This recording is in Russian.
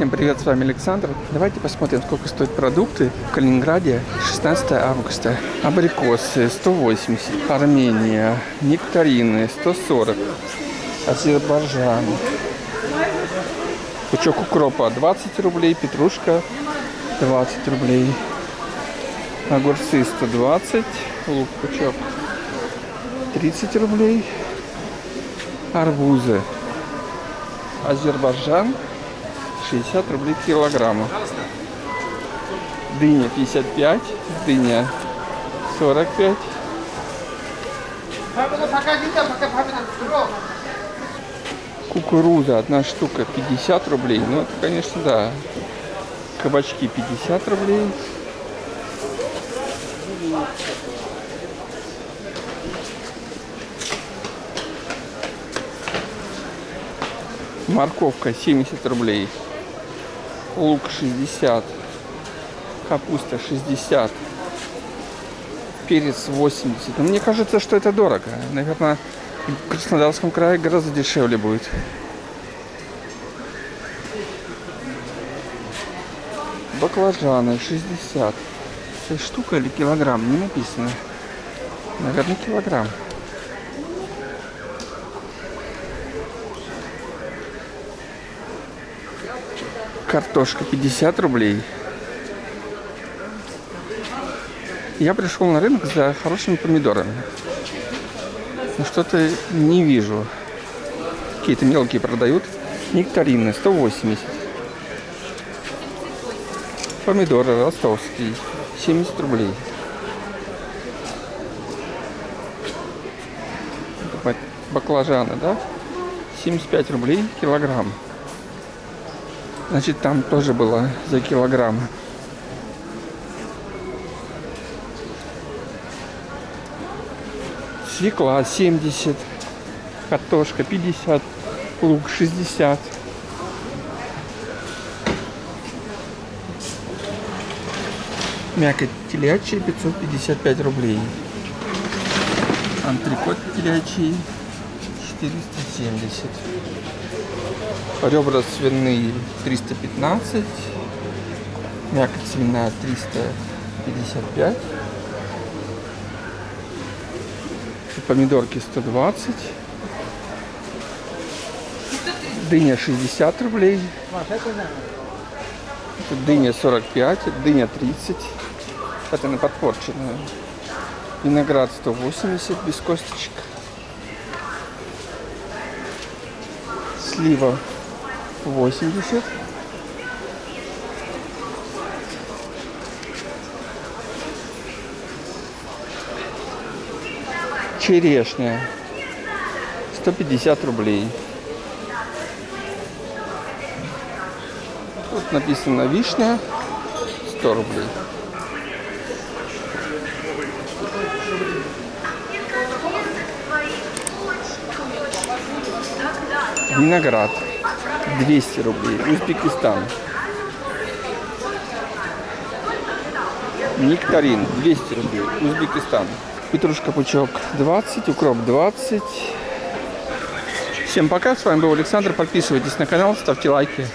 Всем привет, с вами Александр. Давайте посмотрим, сколько стоят продукты в Калининграде 16 августа. Абрикосы 180, Армения, нектарины 140, Азербайджан. Пучок укропа 20 рублей, петрушка 20 рублей. Огурцы 120, лук пучок 30 рублей. Арбузы. Азербайджан 60 рублей килограмма. Дыня 55, дыня 45. Кукуруза одна штука 50 рублей. Ну, это, конечно, да. Кабачки 50 рублей. Морковка 70 рублей. Лук 60. Капуста 60. Перец 80. Но мне кажется, что это дорого. Наверное, в Краснодарском крае гораздо дешевле будет. Баклажаны 60. Это штука или килограмм? Не написано. Наверное, килограмм. Картошка 50 рублей. Я пришел на рынок за хорошими помидорами. Но что-то не вижу. Какие-то мелкие продают. Нектарины 180. Помидоры ростовские 70 рублей. Баклажаны, да? 75 рублей килограмм. Значит, там тоже было за килограмм. Свекла 70, картошка 50, лук 60. Мякоть телячья 555 рублей. Антрикот телячий 470. Ребра свиные 315. Мякоть свиная 355. Помидорки 120. Дыня 60 рублей. Дыня 45, дыня 30. Это на подпорченную. Виноград 180 без косточек. Слива 80. Черешня 150 рублей. Тут написано вишня 100 рублей. Виноград 200 рублей. Узбекистан. Нектарин 200 рублей. Узбекистан. Петрушка пучок 20, укроп 20. Всем пока, с вами был Александр. Подписывайтесь на канал, ставьте лайки.